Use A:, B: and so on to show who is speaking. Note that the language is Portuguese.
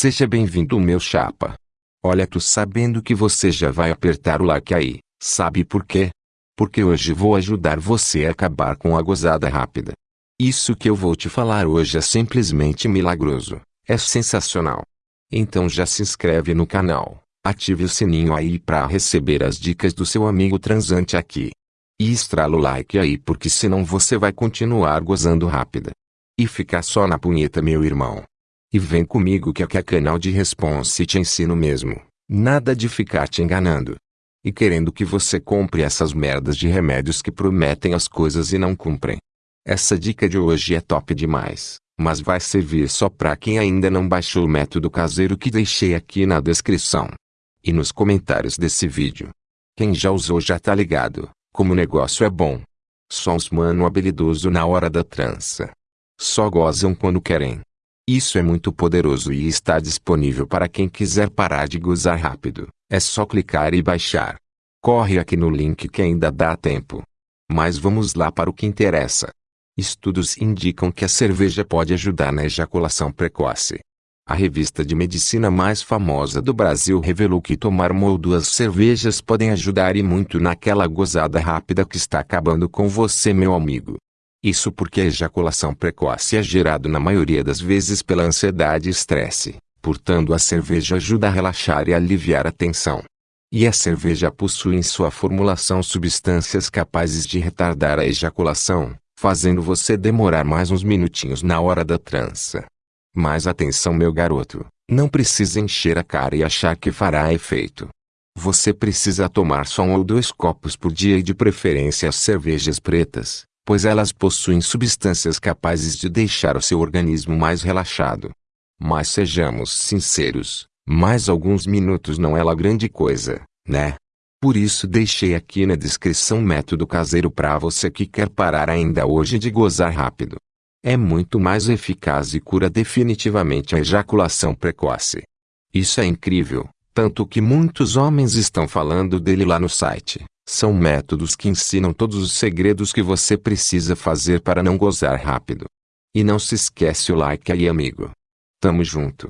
A: Seja bem-vindo meu chapa. Olha tu sabendo que você já vai apertar o like aí, sabe por quê? Porque hoje vou ajudar você a acabar com a gozada rápida. Isso que eu vou te falar hoje é simplesmente milagroso, é sensacional. Então já se inscreve no canal, ative o sininho aí para receber as dicas do seu amigo transante aqui. E estrala o like aí porque senão você vai continuar gozando rápida. E ficar só na punheta meu irmão. E vem comigo que aqui é canal de response e te ensino mesmo. Nada de ficar te enganando. E querendo que você compre essas merdas de remédios que prometem as coisas e não cumprem. Essa dica de hoje é top demais, mas vai servir só para quem ainda não baixou o método caseiro que deixei aqui na descrição. E nos comentários desse vídeo. Quem já usou já tá ligado, como o negócio é bom. Só os mano habilidoso na hora da trança. Só gozam quando querem. Isso é muito poderoso e está disponível para quem quiser parar de gozar rápido. É só clicar e baixar. Corre aqui no link que ainda dá tempo. Mas vamos lá para o que interessa. Estudos indicam que a cerveja pode ajudar na ejaculação precoce. A revista de medicina mais famosa do Brasil revelou que tomar uma ou duas cervejas podem ajudar e muito naquela gozada rápida que está acabando com você meu amigo. Isso porque a ejaculação precoce é gerado na maioria das vezes pela ansiedade e estresse, portanto a cerveja ajuda a relaxar e aliviar a tensão. E a cerveja possui em sua formulação substâncias capazes de retardar a ejaculação, fazendo você demorar mais uns minutinhos na hora da trança. Mas atenção meu garoto, não precisa encher a cara e achar que fará efeito. Você precisa tomar só um ou dois copos por dia e de preferência as cervejas pretas, pois elas possuem substâncias capazes de deixar o seu organismo mais relaxado. Mas sejamos sinceros, mais alguns minutos não é lá grande coisa, né? Por isso deixei aqui na descrição método caseiro para você que quer parar ainda hoje de gozar rápido. É muito mais eficaz e cura definitivamente a ejaculação precoce. Isso é incrível, tanto que muitos homens estão falando dele lá no site. São métodos que ensinam todos os segredos que você precisa fazer para não gozar rápido. E não se esquece o like aí amigo. Tamo junto.